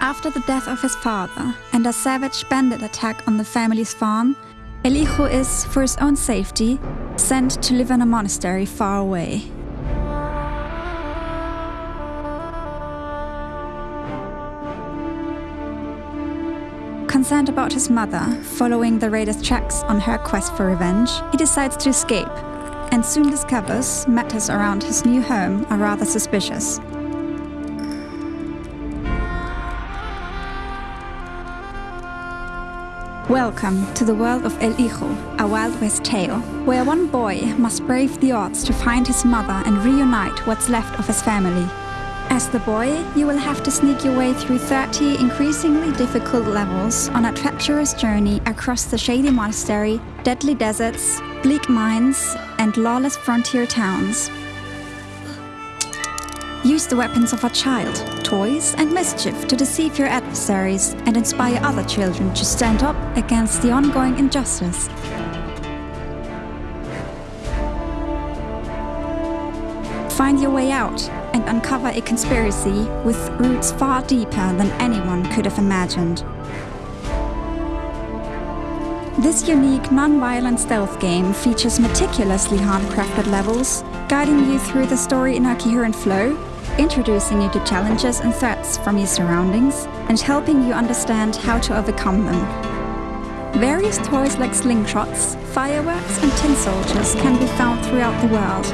After the death of his father and a savage bandit attack on the family's farm, El Hijo is, for his own safety, sent to live in a monastery far away. Concerned about his mother, following the raiders' tracks on her quest for revenge, he decides to escape and soon discovers matters around his new home are rather suspicious. Welcome to the world of El Hijo, a Wild West tale, where one boy must brave the odds to find his mother and reunite what's left of his family. As the boy, you will have to sneak your way through 30 increasingly difficult levels on a treacherous journey across the shady monastery, deadly deserts, bleak mines, and lawless frontier towns. Use the weapons of a child, toys and mischief to deceive your adversaries and inspire other children to stand up against the ongoing injustice. Find your way out and uncover a conspiracy with roots far deeper than anyone could have imagined. This unique, non-violent stealth game features meticulously handcrafted levels, guiding you through the story in a coherent flow, introducing you to challenges and threats from your surroundings, and helping you understand how to overcome them. Various toys like slingshots, fireworks and tin soldiers can be found throughout the world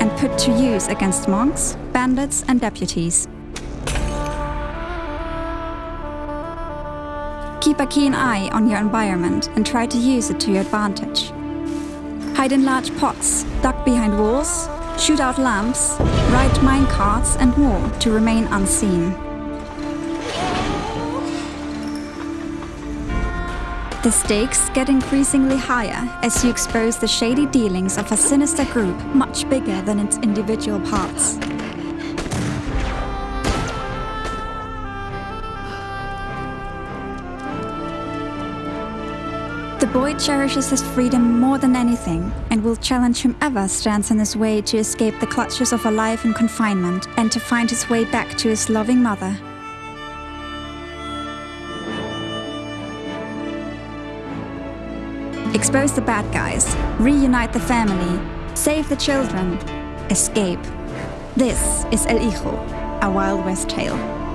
and put to use against monks, bandits and deputies. Keep a keen eye on your environment and try to use it to your advantage. Hide in large pots, duck behind walls, shoot out lamps, ride mine carts and more to remain unseen. The stakes get increasingly higher as you expose the shady dealings of a sinister group much bigger than its individual parts. The boy cherishes his freedom more than anything and will challenge whomever stands in his way to escape the clutches of a life in confinement and to find his way back to his loving mother. Expose the bad guys, reunite the family, save the children, escape. This is El Hijo, a Wild West tale.